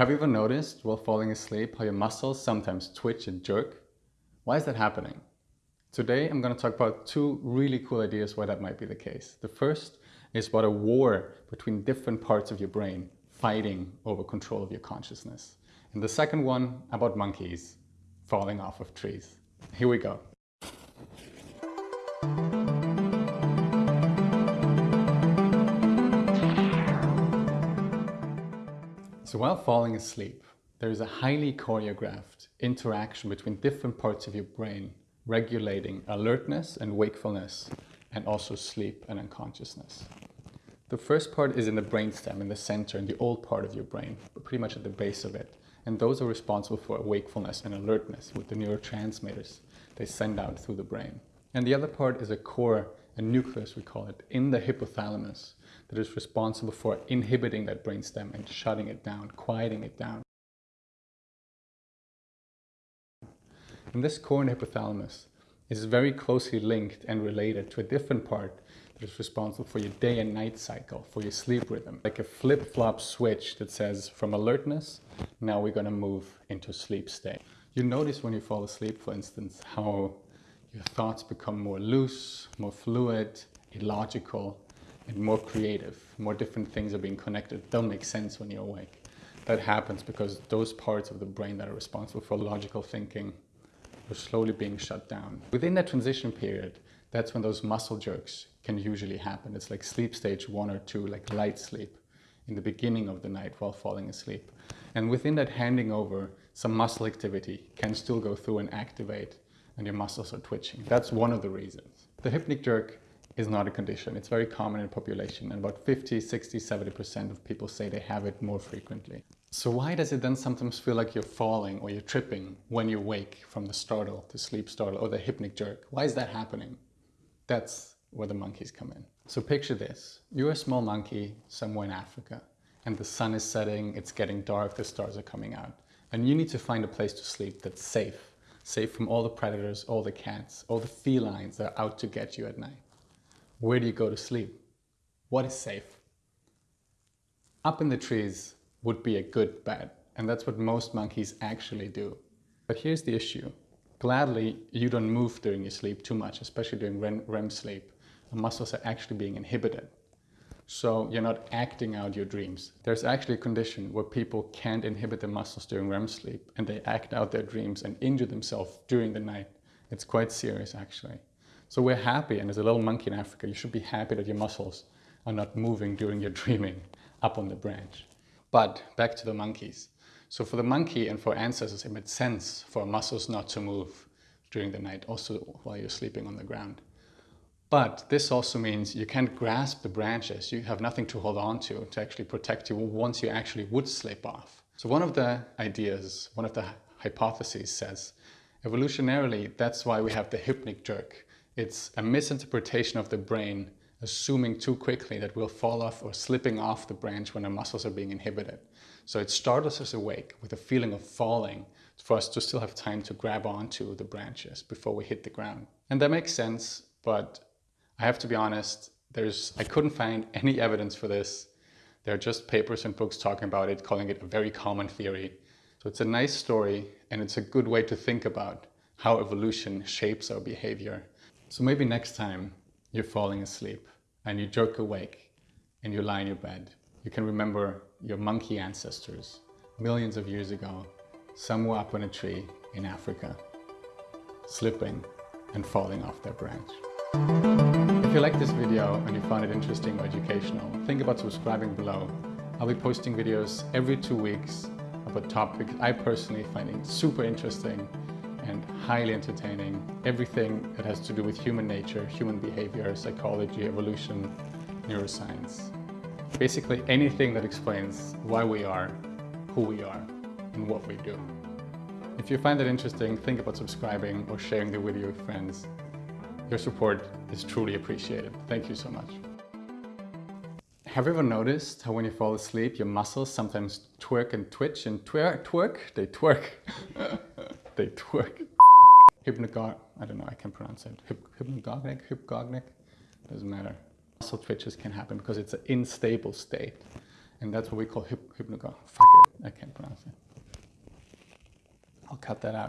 Have you ever noticed while falling asleep how your muscles sometimes twitch and jerk? Why is that happening? Today I'm going to talk about two really cool ideas why that might be the case. The first is about a war between different parts of your brain fighting over control of your consciousness. And the second one about monkeys falling off of trees. Here we go. So while falling asleep, there is a highly choreographed interaction between different parts of your brain regulating alertness and wakefulness and also sleep and unconsciousness. The first part is in the brainstem, in the center, in the old part of your brain, pretty much at the base of it. And those are responsible for wakefulness and alertness with the neurotransmitters they send out through the brain. And the other part is a core, a nucleus we call it, in the hypothalamus, that is responsible for inhibiting that brainstem and shutting it down, quieting it down. And this core hypothalamus is very closely linked and related to a different part that is responsible for your day and night cycle, for your sleep rhythm. Like a flip-flop switch that says from alertness, now we're gonna move into sleep state. You notice when you fall asleep, for instance, how your thoughts become more loose, more fluid, illogical, and more creative. More different things are being connected. Don't make sense when you're awake. That happens because those parts of the brain that are responsible for logical thinking are slowly being shut down. Within that transition period, that's when those muscle jerks can usually happen. It's like sleep stage one or two, like light sleep in the beginning of the night while falling asleep. And within that handing over, some muscle activity can still go through and activate and your muscles are twitching. That's one of the reasons. The hypnic jerk is not a condition. It's very common in the population and about 50, 60, 70% of people say they have it more frequently. So why does it then sometimes feel like you're falling or you're tripping when you wake from the startle, the sleep startle or the hypnic jerk? Why is that happening? That's where the monkeys come in. So picture this, you're a small monkey somewhere in Africa and the sun is setting, it's getting dark, the stars are coming out. And you need to find a place to sleep that's safe, safe from all the predators, all the cats, all the felines that are out to get you at night. Where do you go to sleep? What is safe? Up in the trees would be a good bed, and that's what most monkeys actually do. But here's the issue. Gladly, you don't move during your sleep too much, especially during REM sleep. The muscles are actually being inhibited. So you're not acting out your dreams. There's actually a condition where people can't inhibit their muscles during REM sleep and they act out their dreams and injure themselves during the night. It's quite serious actually. So we're happy, and as a little monkey in Africa, you should be happy that your muscles are not moving during your dreaming up on the branch. But back to the monkeys. So for the monkey and for ancestors, it made sense for muscles not to move during the night, also while you're sleeping on the ground. But this also means you can't grasp the branches. You have nothing to hold on to to actually protect you once you actually would slip off. So one of the ideas, one of the hypotheses says, evolutionarily, that's why we have the hypnic jerk. It's a misinterpretation of the brain assuming too quickly that we'll fall off or slipping off the branch when our muscles are being inhibited. So it startles us awake with a feeling of falling for us to still have time to grab onto the branches before we hit the ground. And that makes sense, but I have to be honest, there's I couldn't find any evidence for this. There are just papers and books talking about it, calling it a very common theory. So it's a nice story and it's a good way to think about how evolution shapes our behavior so maybe next time you're falling asleep and you jerk awake and you lie in your bed, you can remember your monkey ancestors millions of years ago, somewhere up on a tree in Africa, slipping and falling off their branch. If you like this video and you found it interesting or educational, think about subscribing below. I'll be posting videos every two weeks about topics I personally find super interesting and highly entertaining. Everything that has to do with human nature, human behavior, psychology, evolution, neuroscience. Basically anything that explains why we are, who we are, and what we do. If you find that interesting, think about subscribing or sharing the video with friends. Your support is truly appreciated. Thank you so much. Have you ever noticed how when you fall asleep, your muscles sometimes twerk and twitch and twerk, twerk? They twerk. update work. Hypnagogic, I don't know, I can pronounce it. Hyp hypnagogic, doesn't matter. Muscle twitches can happen because it's an unstable state. And that's what we call hyp hypnagogic. Fuck it, I can't pronounce it. I'll cut that out.